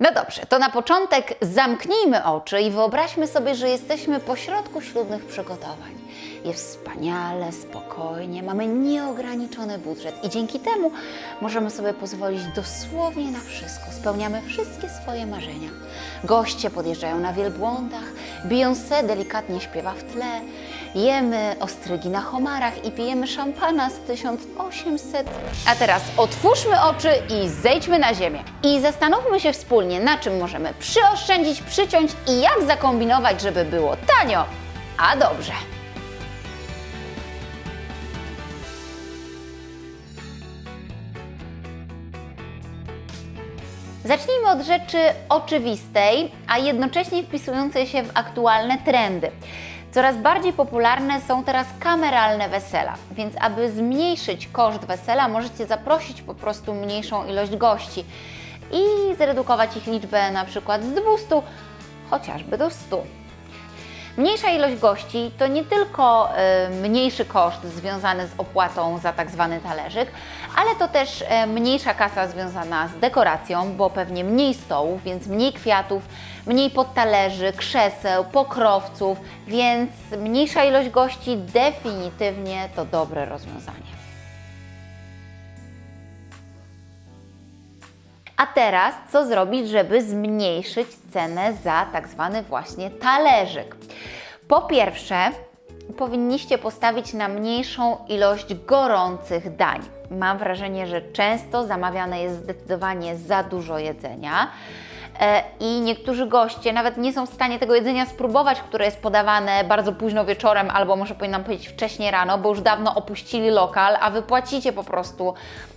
No dobrze, to na początek zamknijmy oczy i wyobraźmy sobie, że jesteśmy pośrodku ślubnych przygotowań. Jest wspaniale, spokojnie, mamy nieograniczony budżet i dzięki temu możemy sobie pozwolić dosłownie na wszystko. Spełniamy wszystkie swoje marzenia. Goście podjeżdżają na wielbłądach, Beyoncé delikatnie śpiewa w tle, jemy ostrygi na homarach i pijemy szampana z 1800. A teraz otwórzmy oczy i zejdźmy na ziemię. I zastanówmy się wspólnie, na czym możemy przyoszczędzić, przyciąć i jak zakombinować, żeby było tanio, a dobrze. Zacznijmy od rzeczy oczywistej, a jednocześnie wpisującej się w aktualne trendy. Coraz bardziej popularne są teraz kameralne wesela, więc aby zmniejszyć koszt wesela, możecie zaprosić po prostu mniejszą ilość gości i zredukować ich liczbę na przykład z 200 chociażby do 100. Mniejsza ilość gości to nie tylko y, mniejszy koszt związany z opłatą za tak zwany talerzyk, ale to też y, mniejsza kasa związana z dekoracją, bo pewnie mniej stołów, więc mniej kwiatów, mniej podtalerzy, krzeseł, pokrowców, więc mniejsza ilość gości definitywnie to dobre rozwiązanie. A teraz co zrobić, żeby zmniejszyć cenę za tak zwany właśnie talerzyk? Po pierwsze, powinniście postawić na mniejszą ilość gorących dań. Mam wrażenie, że często zamawiane jest zdecydowanie za dużo jedzenia. E, i niektórzy goście nawet nie są w stanie tego jedzenia spróbować, które jest podawane bardzo późno wieczorem, albo może powinnam powiedzieć wcześniej rano, bo już dawno opuścili lokal, a Wy płacicie po prostu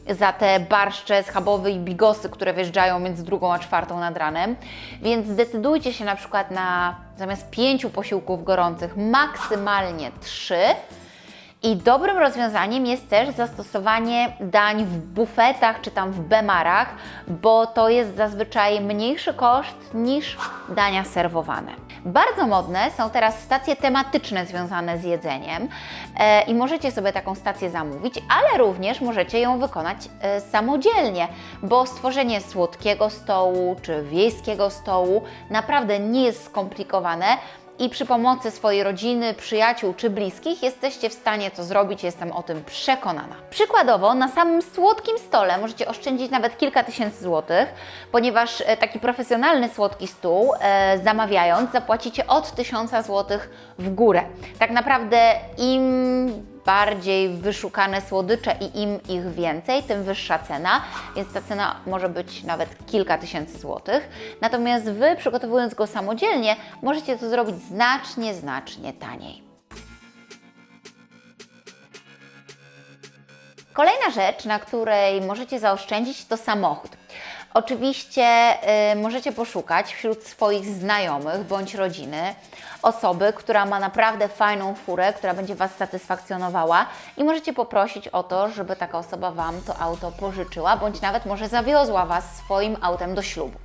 za te barszcze schabowe i bigosy, które wjeżdżają między drugą a czwartą nad ranem. Więc zdecydujcie się na przykład na zamiast pięciu posiłków gorących, maksymalnie trzy, i dobrym rozwiązaniem jest też zastosowanie dań w bufetach czy tam w bemarach, bo to jest zazwyczaj mniejszy koszt niż dania serwowane. Bardzo modne są teraz stacje tematyczne związane z jedzeniem e, i możecie sobie taką stację zamówić, ale również możecie ją wykonać e, samodzielnie, bo stworzenie słodkiego stołu czy wiejskiego stołu naprawdę nie jest skomplikowane i przy pomocy swojej rodziny, przyjaciół czy bliskich jesteście w stanie to zrobić, jestem o tym przekonana. Przykładowo, na samym słodkim stole możecie oszczędzić nawet kilka tysięcy złotych, ponieważ e, taki profesjonalny słodki stół, e, zamawiając, zapłacicie od 1000 złotych w górę. Tak naprawdę im bardziej wyszukane słodycze i im ich więcej, tym wyższa cena, więc ta cena może być nawet kilka tysięcy złotych. Natomiast Wy, przygotowując go samodzielnie, możecie to zrobić znacznie, znacznie taniej. Kolejna rzecz, na której możecie zaoszczędzić, to samochód. Oczywiście y, możecie poszukać wśród swoich znajomych bądź rodziny osoby, która ma naprawdę fajną furę, która będzie Was satysfakcjonowała i możecie poprosić o to, żeby taka osoba Wam to auto pożyczyła, bądź nawet może zawiozła Was swoim autem do ślubu.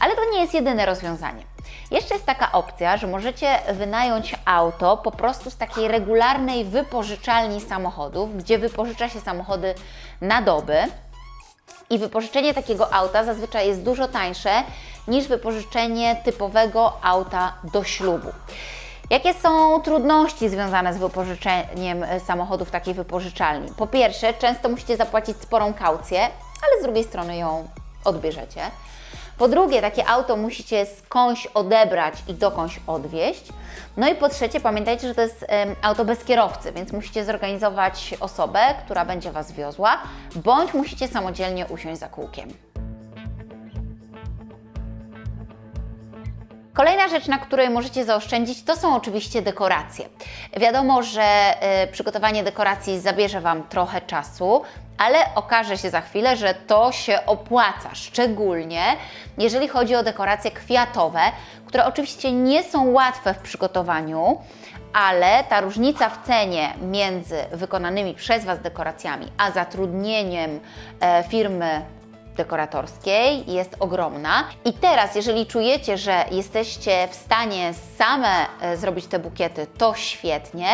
Ale to nie jest jedyne rozwiązanie. Jeszcze jest taka opcja, że możecie wynająć auto po prostu z takiej regularnej wypożyczalni samochodów, gdzie wypożycza się samochody na doby. I wypożyczenie takiego auta zazwyczaj jest dużo tańsze niż wypożyczenie typowego auta do ślubu. Jakie są trudności związane z wypożyczeniem samochodu w takiej wypożyczalni? Po pierwsze, często musicie zapłacić sporą kaucję, ale z drugiej strony ją odbierzecie. Po drugie, takie auto musicie skądś odebrać i dokądś odwieźć. No i po trzecie, pamiętajcie, że to jest auto bez kierowcy, więc musicie zorganizować osobę, która będzie Was wiozła, bądź musicie samodzielnie usiąść za kółkiem. Kolejna rzecz, na której możecie zaoszczędzić, to są oczywiście dekoracje. Wiadomo, że y, przygotowanie dekoracji zabierze Wam trochę czasu, ale okaże się za chwilę, że to się opłaca, szczególnie jeżeli chodzi o dekoracje kwiatowe, które oczywiście nie są łatwe w przygotowaniu, ale ta różnica w cenie między wykonanymi przez Was dekoracjami, a zatrudnieniem e, firmy dekoratorskiej, jest ogromna. I teraz, jeżeli czujecie, że jesteście w stanie same e, zrobić te bukiety, to świetnie.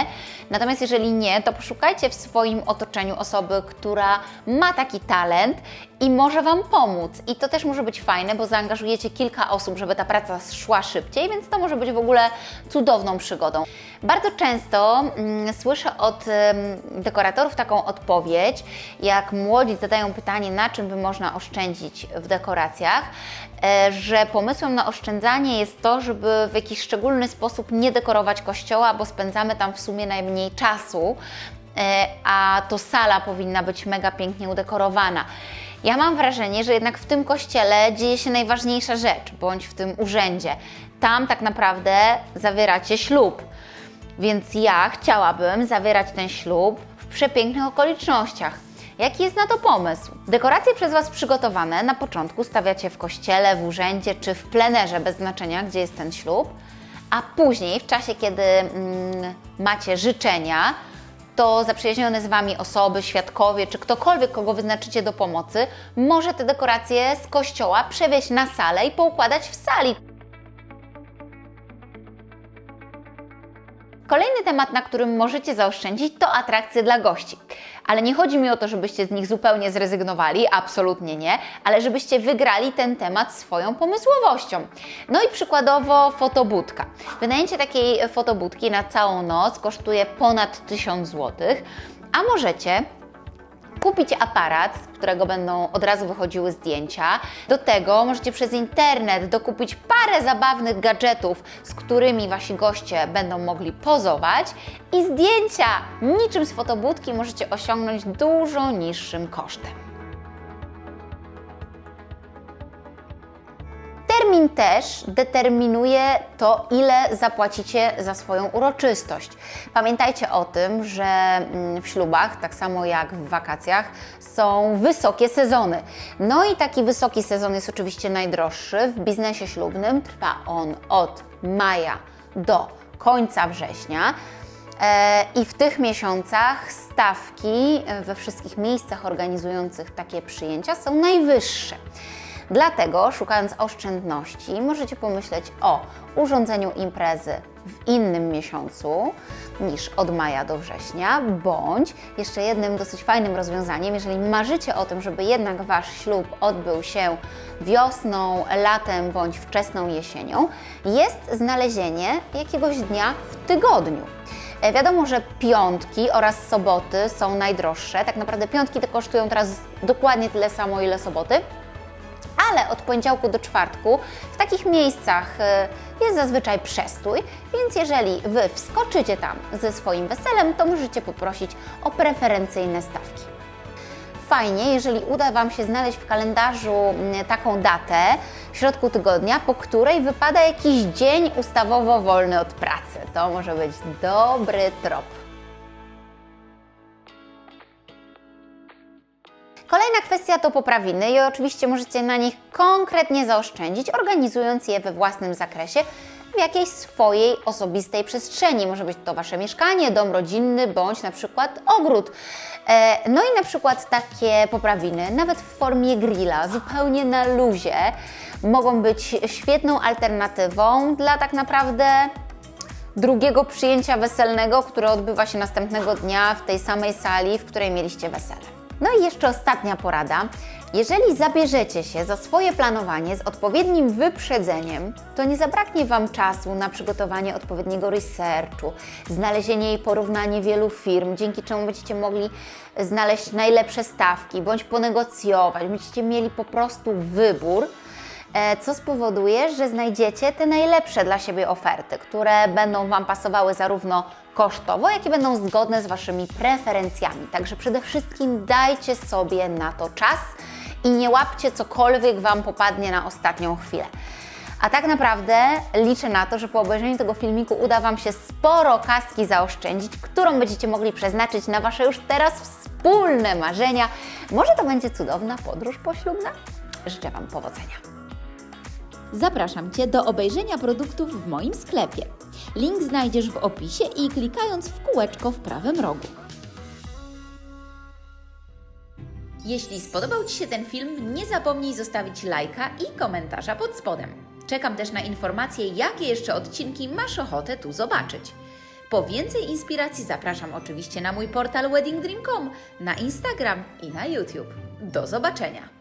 Natomiast jeżeli nie, to poszukajcie w swoim otoczeniu osoby, która ma taki talent i może Wam pomóc. I to też może być fajne, bo zaangażujecie kilka osób, żeby ta praca szła szybciej, więc to może być w ogóle cudowną przygodą. Bardzo często mm, słyszę od dekoratorów taką odpowiedź, jak młodzi zadają pytanie, na czym by można oszczędzić w dekoracjach, e, że pomysłem na oszczędzanie jest to, żeby w jakiś szczególny sposób nie dekorować kościoła, bo spędzamy tam w sumie najmniej czasu, e, a to sala powinna być mega pięknie udekorowana. Ja mam wrażenie, że jednak w tym kościele dzieje się najważniejsza rzecz, bądź w tym urzędzie. Tam tak naprawdę zawieracie ślub. Więc ja chciałabym zawierać ten ślub w przepięknych okolicznościach. Jaki jest na to pomysł? Dekoracje przez Was przygotowane na początku stawiacie w kościele, w urzędzie czy w plenerze, bez znaczenia, gdzie jest ten ślub, a później, w czasie, kiedy mm, macie życzenia, to zaprzyjaźnione z Wami osoby, świadkowie czy ktokolwiek, kogo wyznaczycie do pomocy, może te dekoracje z kościoła przewieźć na salę i poukładać w sali. Kolejny temat, na którym możecie zaoszczędzić, to atrakcje dla gości. Ale nie chodzi mi o to, żebyście z nich zupełnie zrezygnowali, absolutnie nie, ale żebyście wygrali ten temat swoją pomysłowością. No i przykładowo fotobudka. Wynajęcie takiej fotobudki na całą noc kosztuje ponad 1000 zł, a możecie kupić aparat, z którego będą od razu wychodziły zdjęcia. Do tego możecie przez internet dokupić parę zabawnych gadżetów, z którymi Wasi goście będą mogli pozować i zdjęcia niczym z fotobudki możecie osiągnąć dużo niższym kosztem. Termin też determinuje to, ile zapłacicie za swoją uroczystość. Pamiętajcie o tym, że mm, w ślubach, tak samo jak w wakacjach, są wysokie sezony. No i taki wysoki sezon jest oczywiście najdroższy. W biznesie ślubnym trwa on od maja do końca września. E, I w tych miesiącach stawki we wszystkich miejscach organizujących takie przyjęcia są najwyższe. Dlatego, szukając oszczędności, możecie pomyśleć o urządzeniu imprezy w innym miesiącu niż od maja do września, bądź jeszcze jednym dosyć fajnym rozwiązaniem, jeżeli marzycie o tym, żeby jednak Wasz ślub odbył się wiosną, latem bądź wczesną jesienią, jest znalezienie jakiegoś dnia w tygodniu. E, wiadomo, że piątki oraz soboty są najdroższe. Tak naprawdę piątki te kosztują teraz dokładnie tyle samo, ile soboty ale od poniedziałku do czwartku w takich miejscach y, jest zazwyczaj przestój, więc jeżeli Wy wskoczycie tam ze swoim weselem, to możecie poprosić o preferencyjne stawki. Fajnie, jeżeli uda Wam się znaleźć w kalendarzu mm, taką datę w środku tygodnia, po której wypada jakiś dzień ustawowo wolny od pracy. To może być dobry trop. Kolejna kwestia to poprawiny i oczywiście możecie na nich konkretnie zaoszczędzić, organizując je we własnym zakresie w jakiejś swojej osobistej przestrzeni. Może być to Wasze mieszkanie, dom rodzinny bądź na przykład ogród. E, no i na przykład takie poprawiny, nawet w formie grilla, zupełnie na luzie, mogą być świetną alternatywą dla tak naprawdę drugiego przyjęcia weselnego, które odbywa się następnego dnia w tej samej sali, w której mieliście wesele. No i jeszcze ostatnia porada. Jeżeli zabierzecie się za swoje planowanie z odpowiednim wyprzedzeniem, to nie zabraknie Wam czasu na przygotowanie odpowiedniego researchu, znalezienie i porównanie wielu firm, dzięki czemu będziecie mogli znaleźć najlepsze stawki bądź ponegocjować. Będziecie mieli po prostu wybór e, co spowoduje, że znajdziecie te najlepsze dla siebie oferty, które będą Wam pasowały zarówno kosztowo, jakie będą zgodne z Waszymi preferencjami. Także przede wszystkim dajcie sobie na to czas i nie łapcie cokolwiek Wam popadnie na ostatnią chwilę. A tak naprawdę liczę na to, że po obejrzeniu tego filmiku uda Wam się sporo kaski zaoszczędzić, którą będziecie mogli przeznaczyć na Wasze już teraz wspólne marzenia. Może to będzie cudowna podróż poślubna? Życzę Wam powodzenia. Zapraszam Cię do obejrzenia produktów w moim sklepie. Link znajdziesz w opisie i klikając w kółeczko w prawym rogu. Jeśli spodobał Ci się ten film, nie zapomnij zostawić lajka i komentarza pod spodem. Czekam też na informacje, jakie jeszcze odcinki masz ochotę tu zobaczyć. Po więcej inspiracji zapraszam oczywiście na mój portal weddingdream.com, na Instagram i na YouTube. Do zobaczenia!